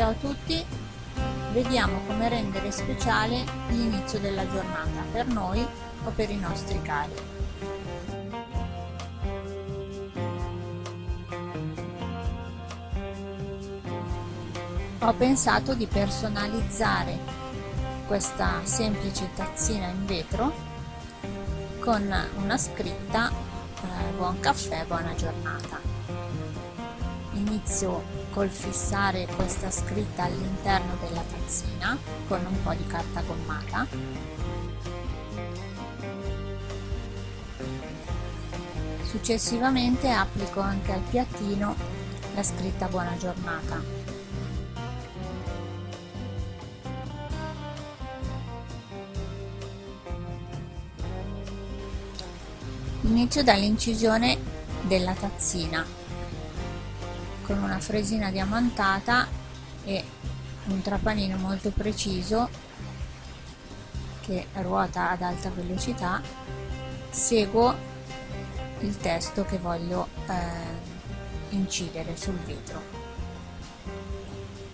Ciao a tutti, vediamo come rendere speciale l'inizio della giornata per noi o per i nostri cari. Ho pensato di personalizzare questa semplice tazzina in vetro con una scritta eh, buon caffè, buona giornata inizio col fissare questa scritta all'interno della tazzina con un po' di carta gommata. Successivamente applico anche al piattino la scritta buona giornata. Inizio dall'incisione della tazzina con una fresina diamantata e un trapanino molto preciso che ruota ad alta velocità. Seguo il testo che voglio eh, incidere sul vetro.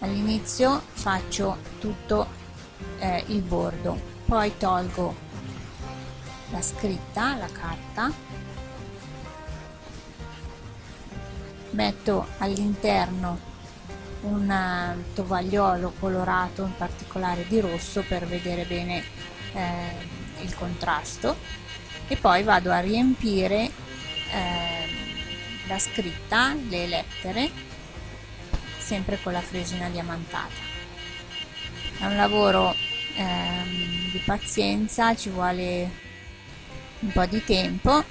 All'inizio faccio tutto eh, il bordo poi tolgo la scritta la carta metto all'interno un eh, tovagliolo colorato in particolare di rosso per vedere bene eh, il contrasto. E poi vado a riempire eh, la scritta, le lettere sempre con la fresina diamantata. È un lavoro ehm, di pazienza ci vuole un po' di tempo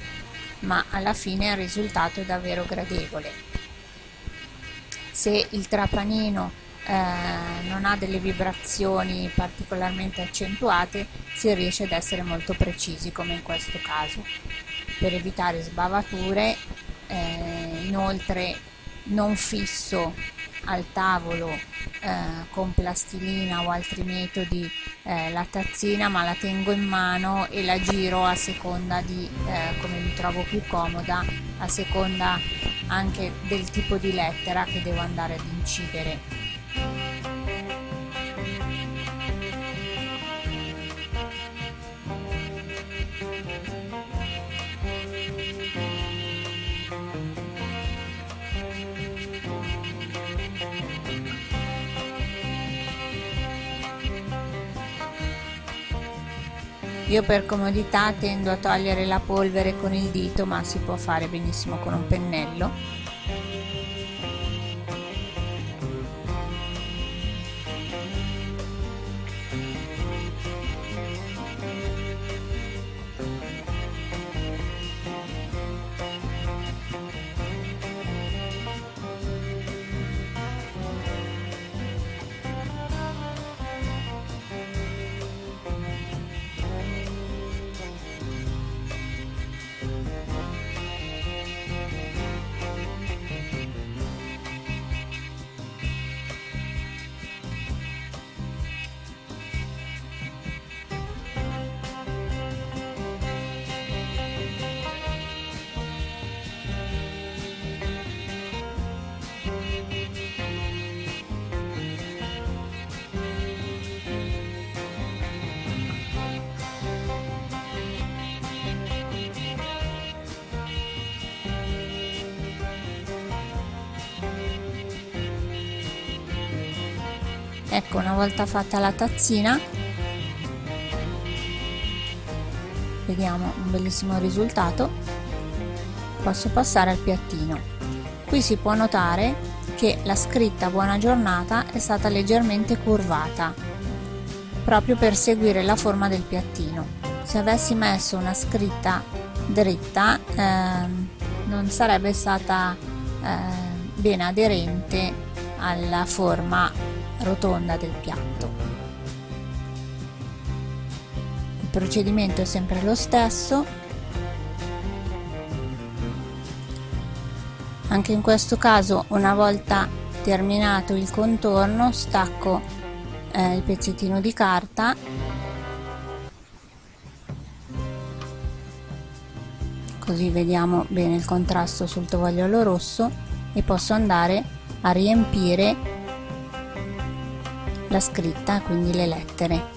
ma alla fine il risultato è davvero gradevole se il trapanino eh, non ha delle vibrazioni particolarmente accentuate si riesce ad essere molto precisi come in questo caso. Per evitare sbavature eh, inoltre non fisso al tavolo eh, con plastilina o altri metodi eh, la tazzina ma la tengo in mano e la giro a seconda di eh, come mi trovo più comoda a seconda anche del tipo di lettera che devo andare ad incidere Io per comodità tendo a togliere la polvere con il dito ma si può fare benissimo con un pennello ecco una volta fatta la tazzina vediamo un bellissimo risultato. Posso passare al piattino. Qui si può notare che la scritta buona giornata è stata leggermente curvata proprio per seguire la forma del piattino. Se avessi messo una scritta dritta ehm, non sarebbe stata eh, bene aderente alla forma rotonda del piatto. Il procedimento è sempre lo stesso, anche in questo caso una volta terminato il contorno stacco eh, il pezzettino di carta così vediamo bene il contrasto sul tovagliolo rosso e posso andare a riempire la scritta, quindi le lettere.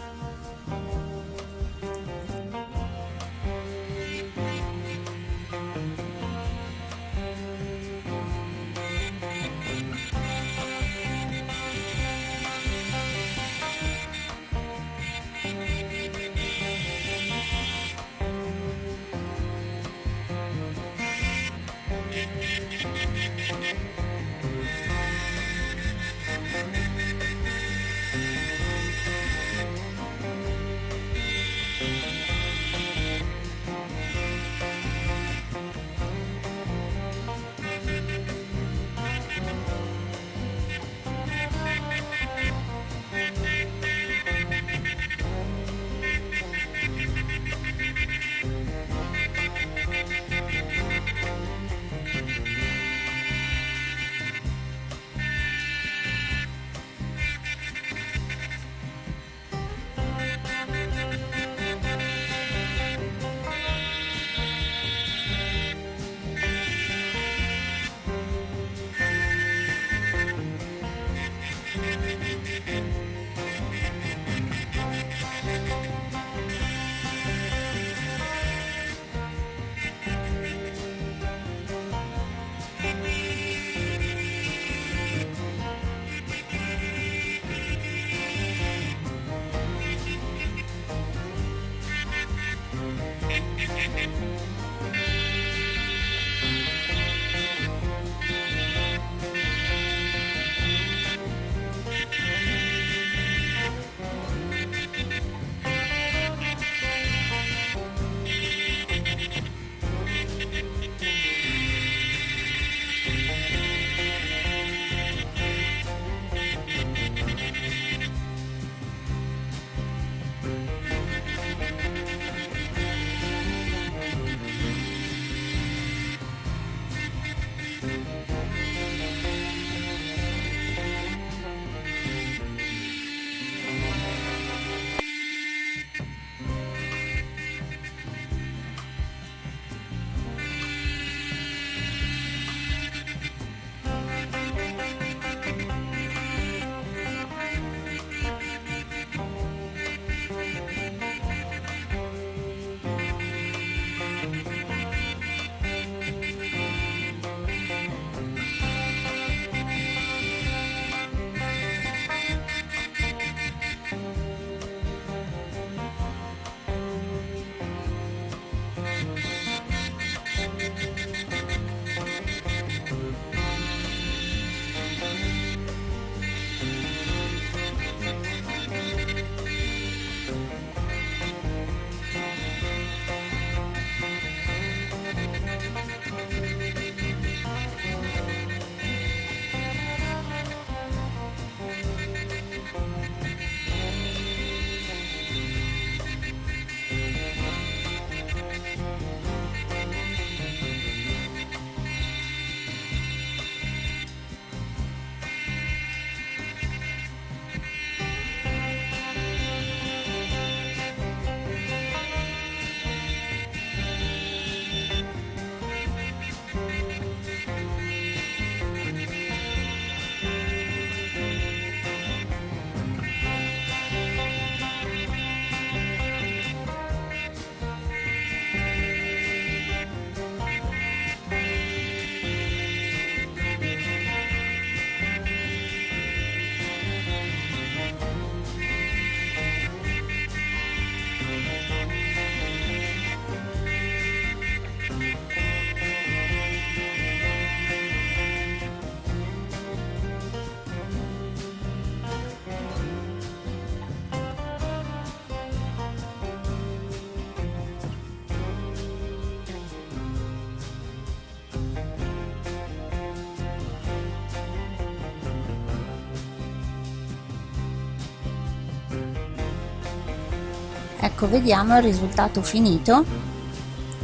Ecco vediamo il risultato finito.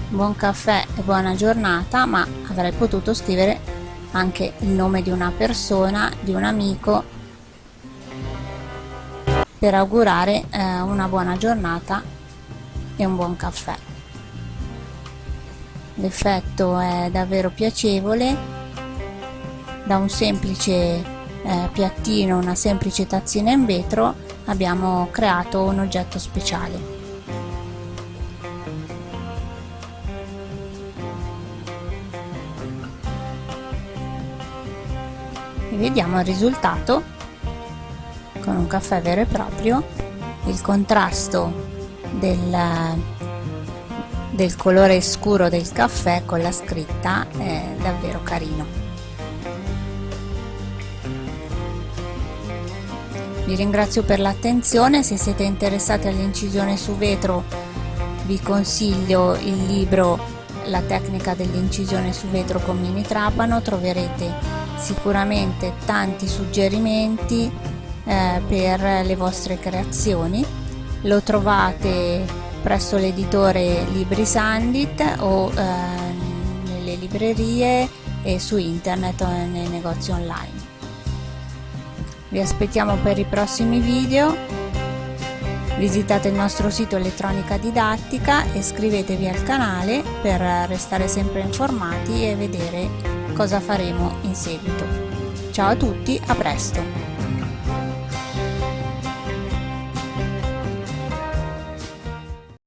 Buon caffè e buona giornata ma avrei potuto scrivere anche il nome di una persona di un amico per augurare eh, una buona giornata e un buon caffè. L'effetto è davvero piacevole. Da un semplice eh, piattino, una semplice tazzina in vetro, abbiamo creato un oggetto speciale. E vediamo il risultato con un caffè vero e proprio, il contrasto del, del colore scuro del caffè con la scritta è davvero carino. Vi ringrazio per l'attenzione, se siete interessati all'incisione su vetro vi consiglio il libro La tecnica dell'incisione su vetro con mini trapano, troverete sicuramente tanti suggerimenti eh, per le vostre creazioni. Lo trovate presso l'editore Libri Sandit o eh, nelle librerie e su internet o nei negozi online. Vi aspettiamo per i prossimi video, visitate il nostro sito elettronica didattica e iscrivetevi al canale per restare sempre informati e vedere cosa faremo in seguito. Ciao a tutti, a presto!